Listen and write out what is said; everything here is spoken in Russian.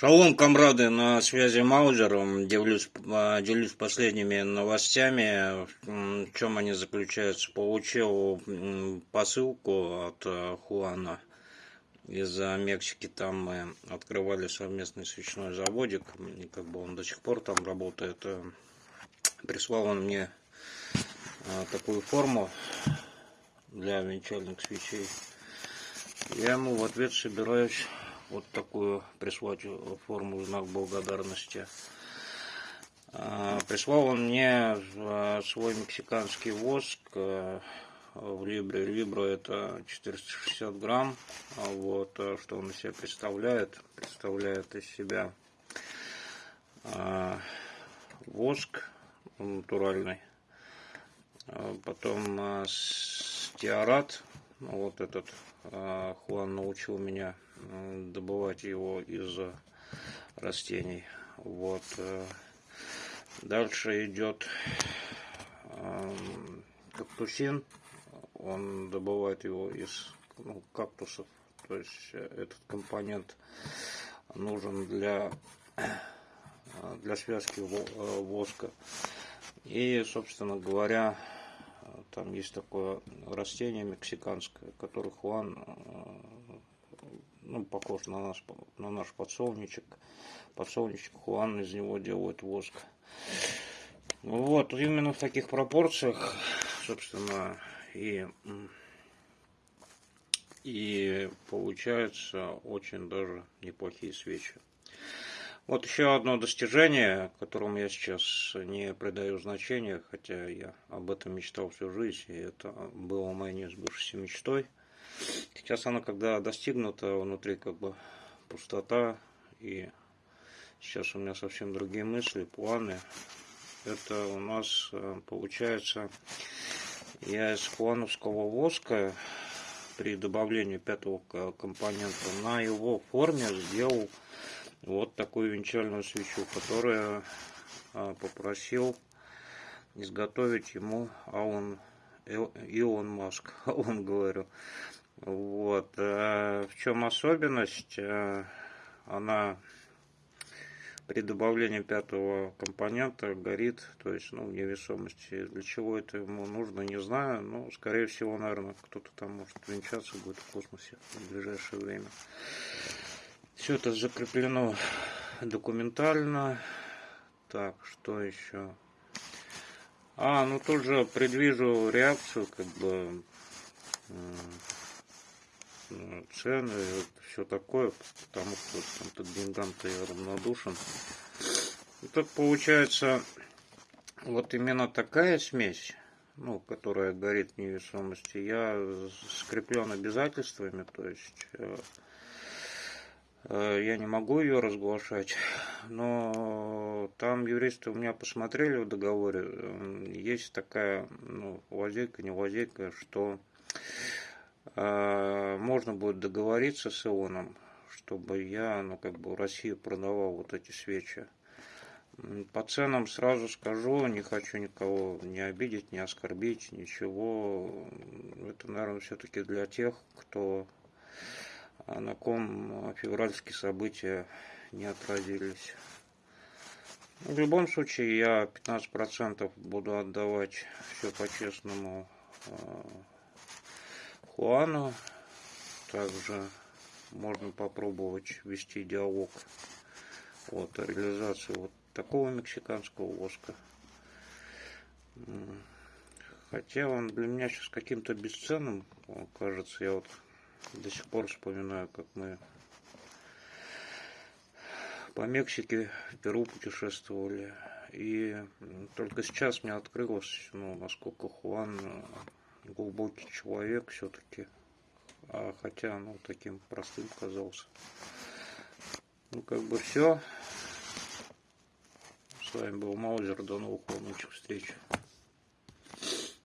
Шалом, комрады, на связи Маузером. Делюсь, а, делюсь последними новостями. В чем они заключаются? Получил посылку от а, Хуана из Мексики. Там мы открывали совместный свечной заводик. И как бы он до сих пор там работает. Прислал он мне а, такую форму для венчальных свечей. Я ему в ответ собираюсь вот такую прислать форму знак благодарности. А, прислал он мне а, свой мексиканский воск а, в Либре. Либра это 460 грамм. Вот, что он из себя представляет. Представляет из себя воск натуральный. Потом стеарат. Вот этот Хуан научил меня добывать его из растений. Вот. Э, дальше идет кактусин. Он добывает его из ну, кактусов. То есть э, этот компонент нужен для, для связки э, воска. И, собственно говоря, там есть такое растение мексиканское, которое Хуан ну, похож на наш, на наш подсолнечек. Подсолнечек Хуан из него делают воск. Вот, именно в таких пропорциях, собственно, и, и получаются очень даже неплохие свечи. Вот еще одно достижение, которому я сейчас не придаю значения, хотя я об этом мечтал всю жизнь, и это было моей неизбывшейся мечтой – Сейчас она, когда достигнута, внутри как бы пустота, и сейчас у меня совсем другие мысли, планы. Это у нас э, получается, я из плановского воска при добавлении пятого компонента на его форме сделал вот такую венчальную свечу, которую э, попросил изготовить ему Алан, Илон Маск, он говорю. Вот. Э, в чем особенность? Э, она при добавлении пятого компонента горит, то есть, ну, невесомости. Для чего это ему нужно, не знаю. Но, скорее всего, наверное, кто-то там может венчаться будет в космосе в ближайшее время. Все это закреплено документально. Так, что еще? А, ну тут же предвижу реакцию, как бы цены, вот, все такое, потому что там-то деньгам-то я равнодушен. И тут получается вот именно такая смесь, ну, которая горит в невесомости, я скреплен обязательствами, то есть э, э, я не могу ее разглашать, но там юристы у меня посмотрели в договоре, есть такая, ну, лазейка, не лазейка, что а, можно будет договориться с Ионом, чтобы я, ну, как бы Россию продавал вот эти свечи. По ценам сразу скажу, не хочу никого не обидеть, не оскорбить, ничего. Это, наверное, все-таки для тех, кто на ком февральские события не отразились. В любом случае, я 15% буду отдавать все по-честному а, Хуану. Также можно попробовать вести диалог вот, о реализации вот такого мексиканского воска. Хотя он для меня сейчас каким-то бесценным кажется. Я вот до сих пор вспоминаю, как мы по Мексике, в Перу путешествовали. И только сейчас мне открылось, ну, насколько Хуан глубокий человек все-таки. А хотя, ну, таким простым казался. Ну, как бы все. С вами был Маузер. До новых волнучих встреч.